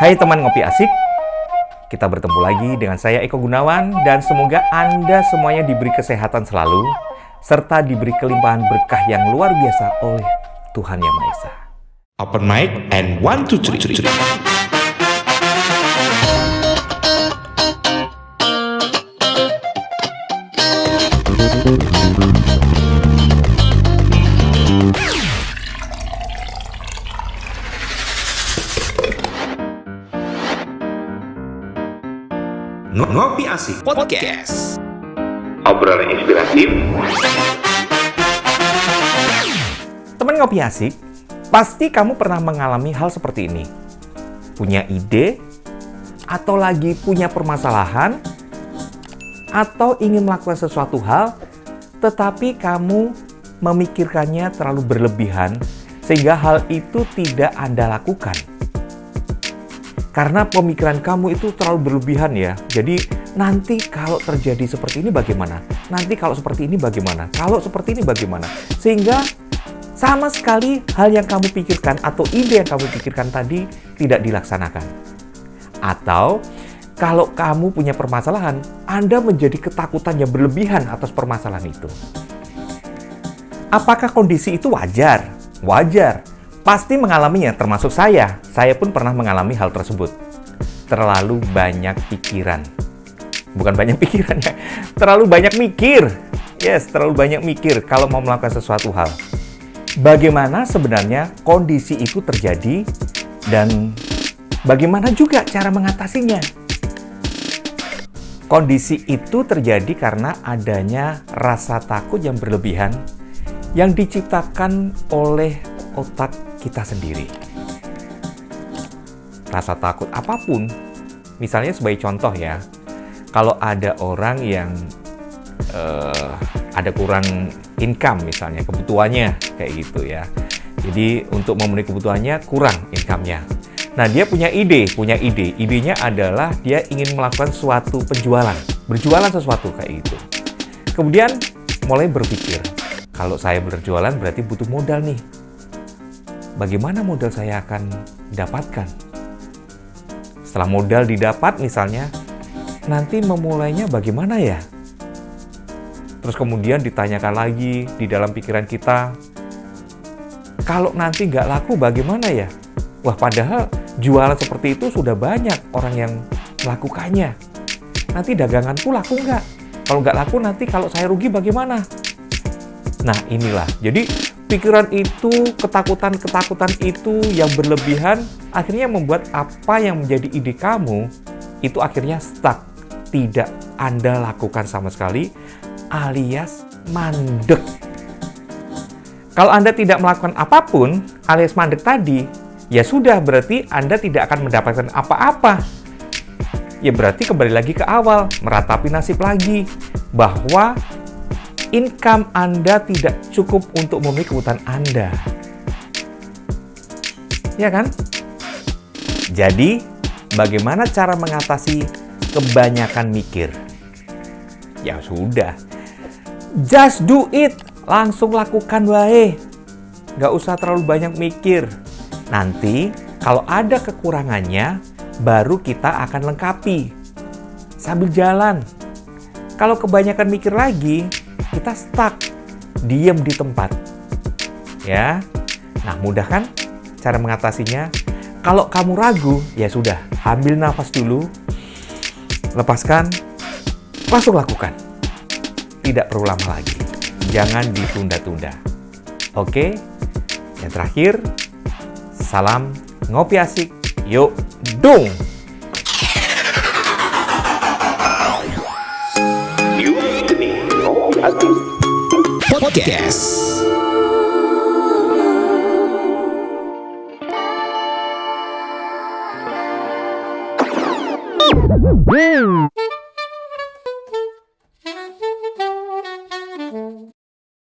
Hai teman ngopi asik, kita bertemu lagi dengan saya Eko Gunawan dan semoga Anda semuanya diberi kesehatan selalu serta diberi kelimpahan berkah yang luar biasa oleh Tuhan Yang Maha Esa. Open mic and one two three. three. Ngopi asik podcast. Obrolan inspiratif Teman ngopi asik, pasti kamu pernah mengalami hal seperti ini. Punya ide, atau lagi punya permasalahan, atau ingin melakukan sesuatu hal, tetapi kamu memikirkannya terlalu berlebihan, sehingga hal itu tidak Anda lakukan. Karena pemikiran kamu itu terlalu berlebihan ya. Jadi nanti kalau terjadi seperti ini bagaimana? Nanti kalau seperti ini bagaimana? Kalau seperti ini bagaimana? Sehingga sama sekali hal yang kamu pikirkan atau ide yang kamu pikirkan tadi tidak dilaksanakan. Atau kalau kamu punya permasalahan, Anda menjadi ketakutan yang berlebihan atas permasalahan itu. Apakah kondisi itu wajar? Wajar. Pasti mengalaminya, termasuk saya. Saya pun pernah mengalami hal tersebut. Terlalu banyak pikiran. Bukan banyak pikiran ya, terlalu banyak mikir. Yes, terlalu banyak mikir kalau mau melakukan sesuatu hal. Bagaimana sebenarnya kondisi itu terjadi dan bagaimana juga cara mengatasinya? Kondisi itu terjadi karena adanya rasa takut yang berlebihan yang diciptakan oleh otak kita sendiri. Rasa takut apa pun, misalnya sebagai contoh ya, kalau ada orang yang uh, ada kurang income misalnya, kebutuhannya kayak gitu ya. Jadi untuk memenuhi kebutuhannya kurang income-nya. Nah dia punya ide, punya ide. Idenya adalah dia ingin melakukan suatu penjualan, berjualan sesuatu kayak gitu. Kemudian mulai berpikir, kalau saya berjualan berarti butuh modal nih bagaimana modal saya akan dapatkan? Setelah modal didapat misalnya, nanti memulainya bagaimana ya? Terus kemudian ditanyakan lagi di dalam pikiran kita, kalau nanti nggak laku bagaimana ya? Wah padahal jualan seperti itu sudah banyak orang yang melakukannya. Nanti daganganku laku nggak? Kalau nggak laku nanti kalau saya rugi bagaimana? Nah inilah, jadi pikiran itu, ketakutan-ketakutan itu yang berlebihan akhirnya membuat apa yang menjadi ide kamu itu akhirnya stuck. Tidak Anda lakukan sama sekali alias mandek. Kalau Anda tidak melakukan apa pun alias mandek tadi, ya sudah berarti Anda tidak akan mendapatkan apa-apa. Ya berarti kembali lagi ke awal, meratapi nasib lagi. Bahwa income Anda tidak cukup untuk memenuhi kebutuhan Anda. Ya kan? Jadi, bagaimana cara mengatasi kebanyakan mikir? Ya sudah. Just do it. Langsung lakukan wae. Nggak usah terlalu banyak mikir. Nanti, kalau ada kekurangannya, baru kita akan lengkapi. Sambil jalan. Kalau kebanyakan mikir lagi, kita stuck, diem di tempat. Ya, nah mudah kan cara mengatasinya? Kalau kamu ragu, ya sudah, ambil nafas dulu, lepaskan, langsung lakukan. Tidak perlu lama lagi. Jangan ditunda-tunda. Oke, yang terakhir, salam ngopi asik. Yuk, dong! Podcast. Woo!